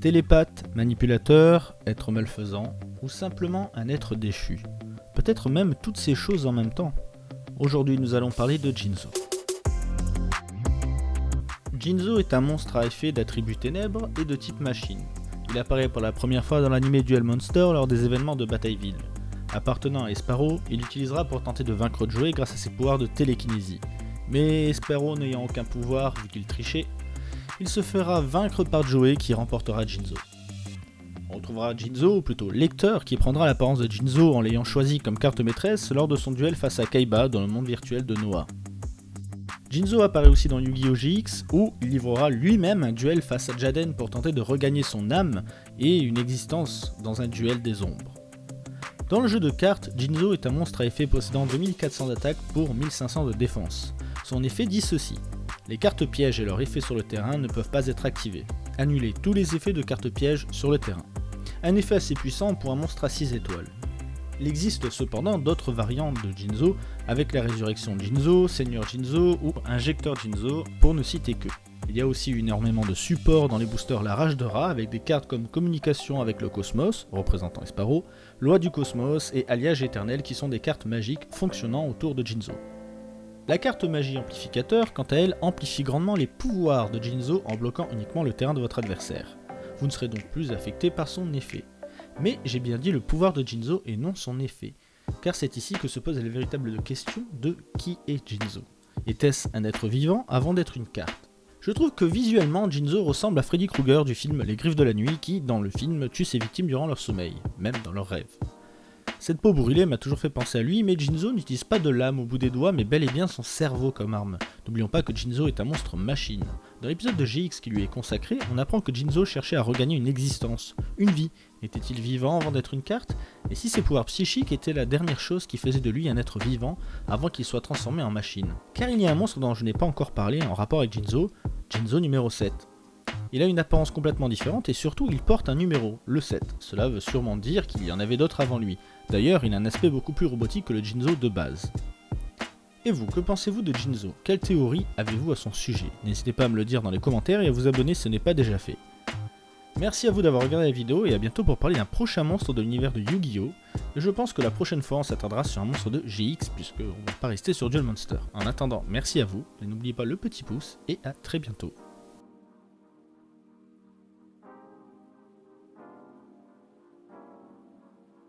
Télépathe, manipulateur, être malfaisant, ou simplement un être déchu. Peut-être même toutes ces choses en même temps. Aujourd'hui nous allons parler de Jinzo. Jinzo est un monstre à effet d'attributs ténèbres et de type machine. Il apparaît pour la première fois dans l'anime Duel Monster lors des événements de Batailleville. Appartenant à Esparo, il l'utilisera pour tenter de vaincre Joey grâce à ses pouvoirs de télékinésie. Mais Esparo n'ayant aucun pouvoir vu qu'il trichait, il se fera vaincre par Joey qui remportera Jinzo. On retrouvera Jinzo, ou plutôt Lecteur, qui prendra l'apparence de Jinzo en l'ayant choisi comme carte maîtresse lors de son duel face à Kaiba dans le monde virtuel de Noah. Jinzo apparaît aussi dans Yu-Gi-Oh! GX, où il livrera lui-même un duel face à Jaden pour tenter de regagner son âme et une existence dans un duel des ombres. Dans le jeu de cartes, Jinzo est un monstre à effet possédant 2400 d'attaque pour 1500 de défense. Son effet dit ceci. Les cartes pièges et leurs effets sur le terrain ne peuvent pas être activés. Annuler tous les effets de cartes pièges sur le terrain. Un effet assez puissant pour un monstre à 6 étoiles. Il existe cependant d'autres variantes de Jinzo, avec la résurrection Jinzo, Seigneur Jinzo ou Injecteur Jinzo, pour ne citer que. Il y a aussi énormément de supports dans les boosters La Rage de Rat, avec des cartes comme Communication avec le Cosmos, représentant Esparo, Loi du Cosmos et Alliage Éternel qui sont des cartes magiques fonctionnant autour de Jinzo. La carte magie amplificateur, quant à elle, amplifie grandement les pouvoirs de Jinzo en bloquant uniquement le terrain de votre adversaire. Vous ne serez donc plus affecté par son effet. Mais j'ai bien dit le pouvoir de Jinzo et non son effet, car c'est ici que se pose la véritable question de qui est Jinzo. Était-ce un être vivant avant d'être une carte? Je trouve que visuellement Jinzo ressemble à Freddy Krueger du film Les Griffes de la Nuit qui, dans le film, tue ses victimes durant leur sommeil, même dans leurs rêves. Cette peau brûlée m'a toujours fait penser à lui, mais Jinzo n'utilise pas de lame au bout des doigts, mais bel et bien son cerveau comme arme. N'oublions pas que Jinzo est un monstre machine. Dans l'épisode de GX qui lui est consacré, on apprend que Jinzo cherchait à regagner une existence, une vie. Était-il vivant avant d'être une carte? Et si ses pouvoirs psychiques étaient la dernière chose qui faisait de lui un être vivant avant qu'il soit transformé en machine? Car il y a un monstre dont je n'ai pas encore parlé en rapport avec Jinzo, Jinzo numéro 7. Il a une apparence complètement différente et surtout il porte un numéro, le 7. Cela veut sûrement dire qu'il y en avait d'autres avant lui. D'ailleurs, il a un aspect beaucoup plus robotique que le Jinzo de base. Et vous, que pensez-vous de Jinzo? Quelle théorie avez-vous à son sujet? N'hésitez pas à me le dire dans les commentaires et à vous abonner si ce n'est pas déjà fait. Merci à vous d'avoir regardé la vidéo et à bientôt pour parler d'un prochain monstre de l'univers de Yu-Gi-Oh! Je pense que la prochaine fois on s'attardera sur un monstre de GX puisque on va pas rester sur Duel Monster. En attendant, merci à vous, et n'oubliez pas le petit pouce et à très bientôt.